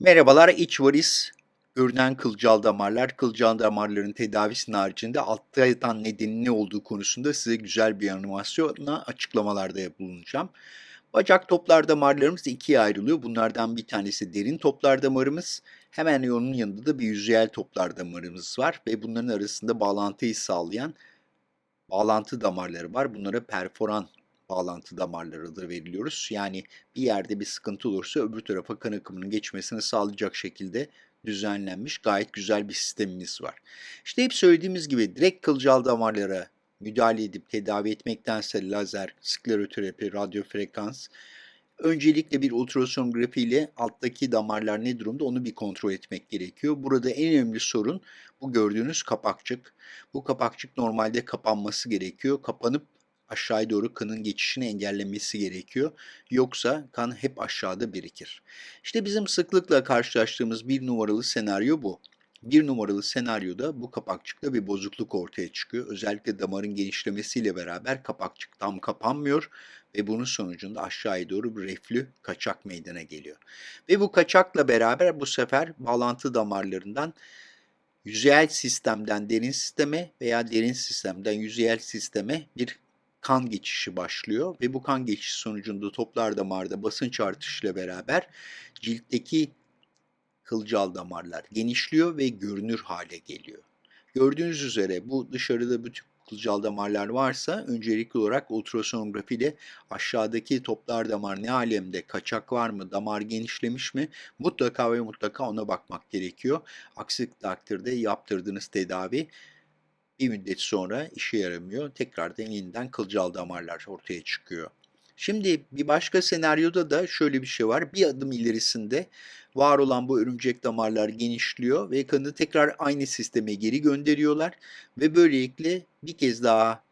Merhabalar, iç varis, görünen kılcal damarlar, kılcal damarların tedavisinin haricinde altta yatan nedenin ne olduğu konusunda size güzel bir animasyonla açıklamalarda bulunacağım. Bacak toplar damarlarımız ikiye ayrılıyor. Bunlardan bir tanesi derin toplar damarımız. Hemen onun yanında da bir yüzeyel toplar damarımız var ve bunların arasında bağlantıyı sağlayan bağlantı damarları var. Bunlara perforan bağlantı damarları da veriliyoruz. Yani bir yerde bir sıkıntı olursa öbür tarafa kan akımının geçmesini sağlayacak şekilde düzenlenmiş gayet güzel bir sistemimiz var. İşte hep söylediğimiz gibi direkt kılcal damarlara müdahale edip tedavi etmektense lazer, skleroterapi, radyo frekans, öncelikle bir ultrasonografi ile alttaki damarlar ne durumda onu bir kontrol etmek gerekiyor. Burada en önemli sorun bu gördüğünüz kapakçık. Bu kapakçık normalde kapanması gerekiyor. Kapanıp aşağıya doğru kanın geçişini engellemesi gerekiyor. Yoksa kan hep aşağıda birikir. İşte bizim sıklıkla karşılaştığımız bir numaralı senaryo bu. Bir numaralı senaryoda bu kapakçıkta bir bozukluk ortaya çıkıyor. Özellikle damarın genişlemesiyle beraber kapakçık tam kapanmıyor ve bunun sonucunda aşağıya doğru bir reflü kaçak meydana geliyor. Ve bu kaçakla beraber bu sefer bağlantı damarlarından yüzeyel sistemden derin sisteme veya derin sistemden yüzeyel sisteme bir kan geçişi başlıyor ve bu kan geçişi sonucunda toplar damarda basınç artışıyla beraber ciltteki kılcal damarlar genişliyor ve görünür hale geliyor. Gördüğünüz üzere bu dışarıda bütün kılcal damarlar varsa öncelikli olarak ultrasonografi ile aşağıdaki toplar damar ne alemde, kaçak var mı, damar genişlemiş mi mutlaka ve mutlaka ona bakmak gerekiyor. Aksi takdirde yaptırdığınız tedavi bir müddet sonra işe yaramıyor. Tekrardan yeniden kılcal damarlar ortaya çıkıyor. Şimdi bir başka senaryoda da şöyle bir şey var. Bir adım ilerisinde var olan bu örümcek damarlar genişliyor ve kanı tekrar aynı sisteme geri gönderiyorlar ve böylelikle bir kez daha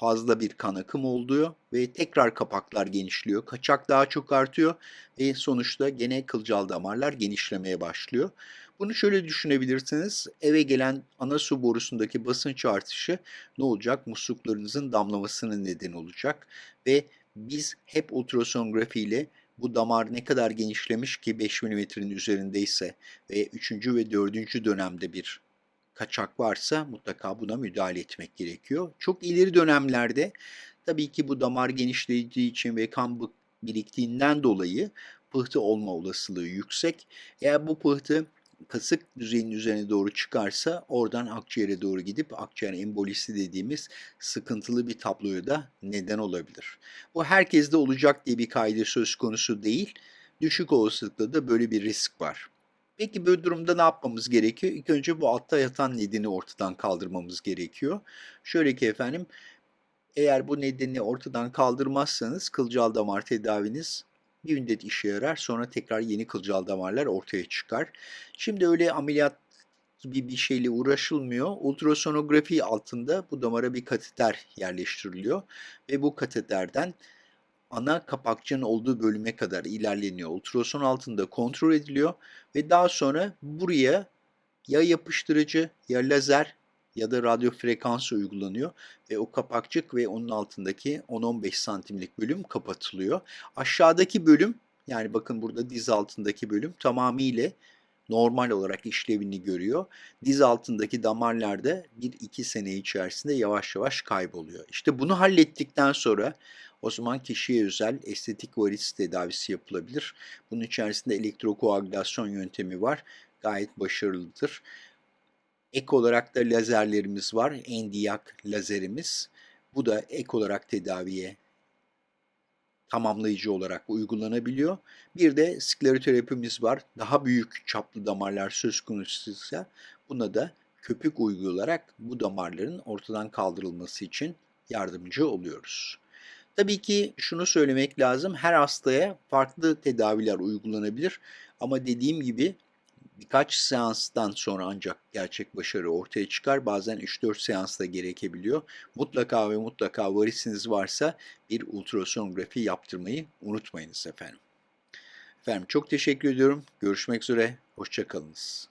fazla bir kan akımı oluyor ve tekrar kapaklar genişliyor. Kaçak daha çok artıyor ve sonuçta gene kılcal damarlar genişlemeye başlıyor. Bunu şöyle düşünebilirsiniz. Eve gelen ana su borusundaki basınç artışı ne olacak? Musluklarınızın damlamasının neden olacak ve biz hep ultrasonografi ile bu damar ne kadar genişlemiş ki 5 mm'nin üzerindeyse ve 3. ve 4. dönemde bir kaçak varsa mutlaka buna müdahale etmek gerekiyor. Çok ileri dönemlerde tabii ki bu damar genişlediği için ve kan biriktiğinden dolayı pıhtı olma olasılığı yüksek. Eğer bu pıhtı kasık düzeyinin üzerine doğru çıkarsa oradan akciğere doğru gidip akciğer embolisi dediğimiz sıkıntılı bir tabloya da neden olabilir. Bu herkeste olacak diye bir kaydı söz konusu değil. Düşük olasılıkla da böyle bir risk var. Peki böyle durumda ne yapmamız gerekiyor? İlk önce bu altta yatan nedeni ortadan kaldırmamız gerekiyor. Şöyle ki efendim, eğer bu nedeni ortadan kaldırmazsanız kılcal damar tedaviniz bir müddet işe yarar. Sonra tekrar yeni kılcal damarlar ortaya çıkar. Şimdi öyle ameliyat gibi bir şeyle uğraşılmıyor. Ultrasonografi altında bu damara bir kateter yerleştiriliyor ve bu kateterden ana kapakçının olduğu bölüme kadar ilerleniyor. Ultrason altında kontrol ediliyor ve daha sonra buraya ya yapıştırıcı ya lazer ya da radyo frekansı uygulanıyor ve o kapakçık ve onun altındaki 10-15 santimlik bölüm kapatılıyor. Aşağıdaki bölüm yani bakın burada diz altındaki bölüm tamamıyla normal olarak işlevini görüyor. Diz altındaki damarlarda 1-2 sene içerisinde yavaş yavaş kayboluyor. İşte bunu hallettikten sonra o zaman kişiye özel estetik varis tedavisi yapılabilir. Bunun içerisinde elektrokoagülasyon yöntemi var. Gayet başarılıdır. Ek olarak da lazerlerimiz var. Endiyak lazerimiz. Bu da ek olarak tedaviye tamamlayıcı olarak uygulanabiliyor. Bir de skleroterapimiz var. Daha büyük çaplı damarlar söz konusuysa buna da köpük uygulayarak bu damarların ortadan kaldırılması için yardımcı oluyoruz. Tabii ki şunu söylemek lazım. Her hastaya farklı tedaviler uygulanabilir. Ama dediğim gibi birkaç seanstan sonra ancak gerçek başarı ortaya çıkar. Bazen 3-4 seans da gerekebiliyor. Mutlaka ve mutlaka varisiniz varsa bir ultrasonografi yaptırmayı unutmayınız efendim. Efendim çok teşekkür ediyorum. Görüşmek üzere. Hoşçakalınız.